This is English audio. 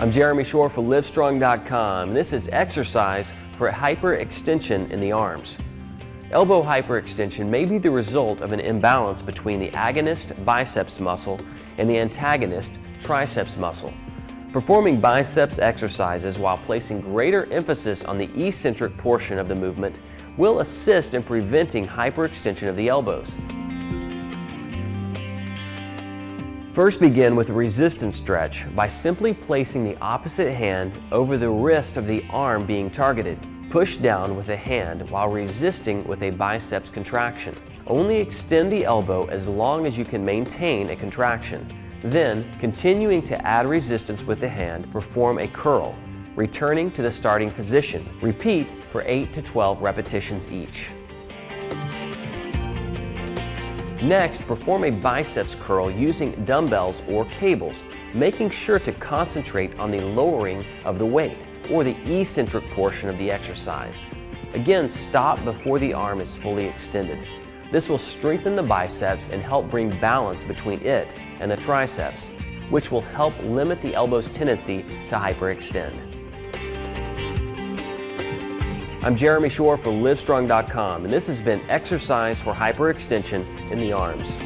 I'm Jeremy Shore for Livestrong.com. This is exercise for hyperextension in the arms. Elbow hyperextension may be the result of an imbalance between the agonist biceps muscle and the antagonist triceps muscle. Performing biceps exercises while placing greater emphasis on the eccentric portion of the movement will assist in preventing hyperextension of the elbows. First begin with a resistance stretch by simply placing the opposite hand over the wrist of the arm being targeted. Push down with the hand while resisting with a biceps contraction. Only extend the elbow as long as you can maintain a contraction. Then, continuing to add resistance with the hand, perform a curl, returning to the starting position. Repeat for 8 to 12 repetitions each. Next, perform a biceps curl using dumbbells or cables, making sure to concentrate on the lowering of the weight, or the eccentric portion of the exercise. Again, stop before the arm is fully extended. This will strengthen the biceps and help bring balance between it and the triceps, which will help limit the elbow's tendency to hyperextend. I'm Jeremy Shore for Livestrong.com, and this has been Exercise for Hyperextension in the Arms.